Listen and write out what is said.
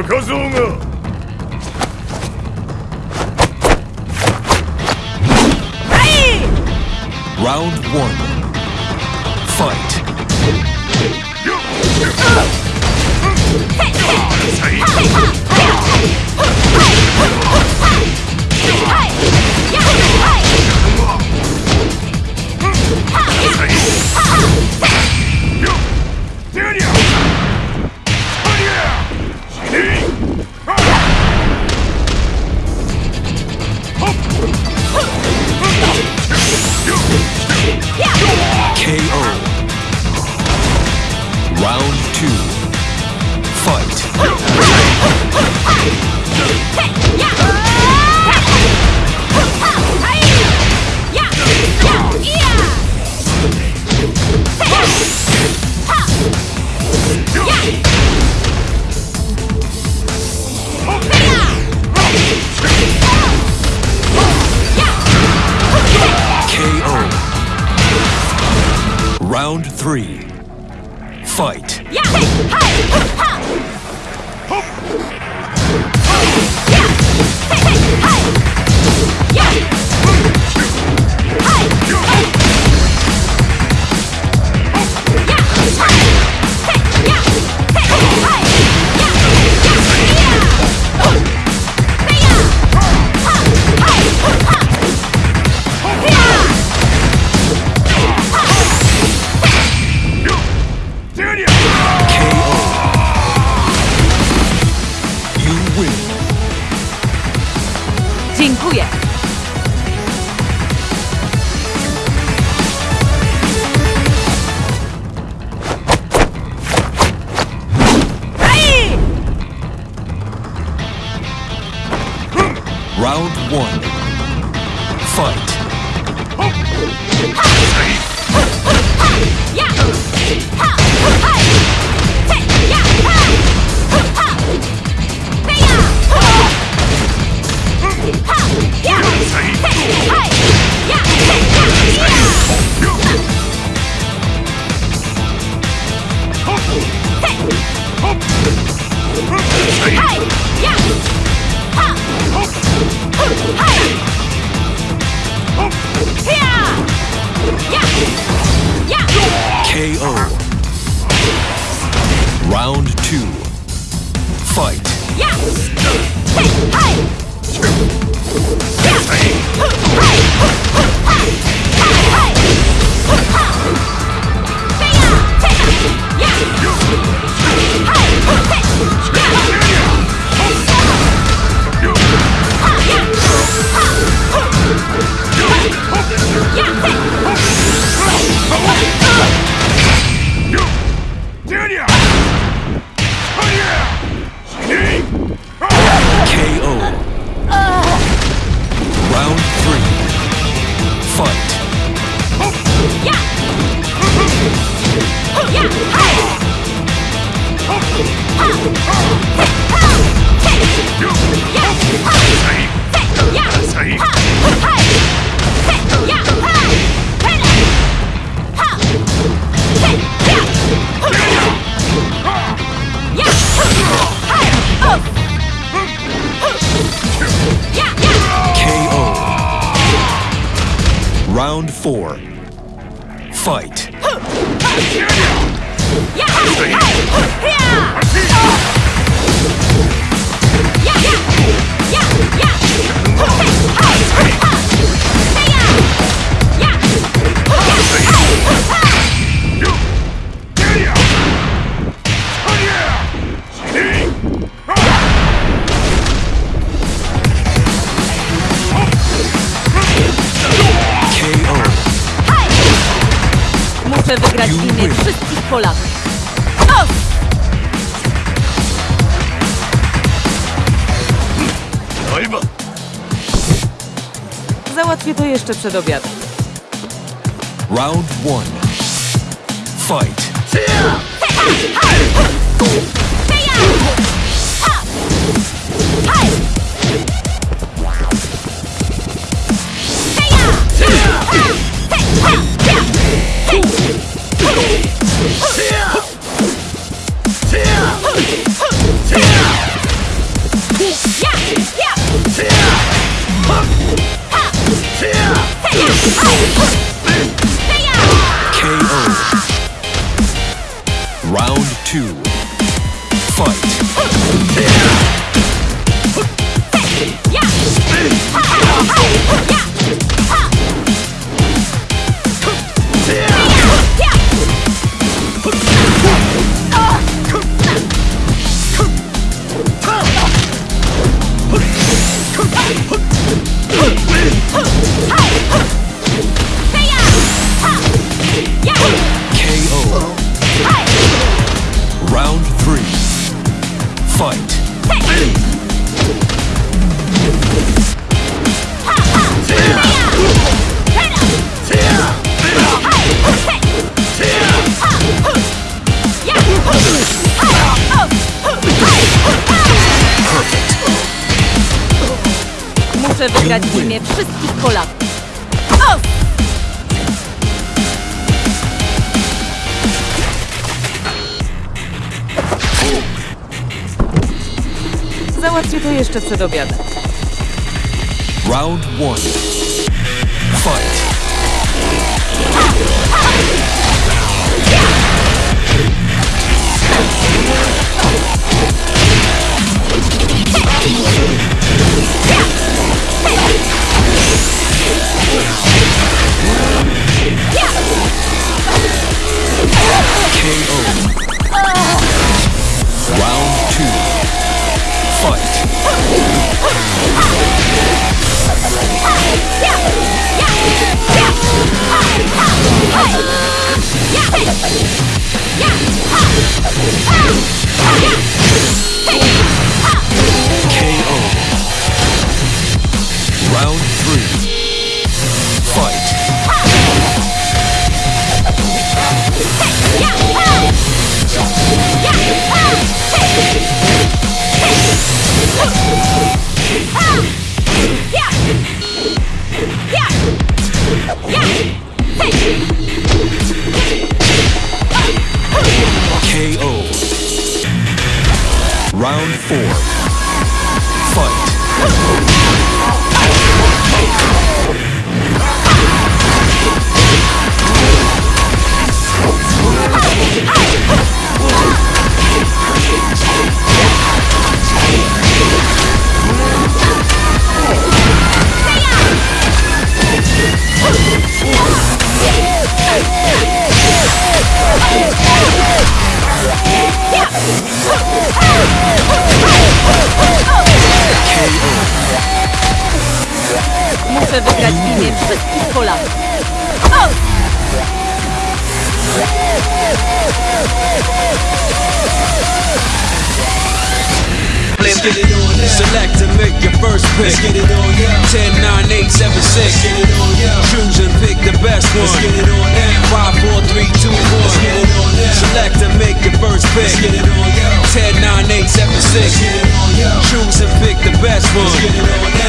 Наказуна! Round one. Fight. Hey! KO. Round two. Fight. Three. Fight. KO. Round one. Fight. KO. Four. Muszę wygrać w imię wszystkich Polaków. Załatwię to jeszcze przed obiadem. Round one. Fight. Yeah! Wygrać w imię wszystkich Polaków. O! Załatwię to jeszcze przed obiadem. Round one. Fight. Fight. Muszę wygrać imię wszystkich Polaków. Let's get it on now. Select and make your first pick. Let's get it on now. 10, 9, 8, 7, 6. Let's get it on now. Choose and pick the best one. Let's get it on now. 5, 4, 3, 2, 1. Let's get it on now. Select and make your first pick. Let's get it on now. 10, 9, 8, 7, 6. Let's get it on now. Choose and pick the best one. Let's get it on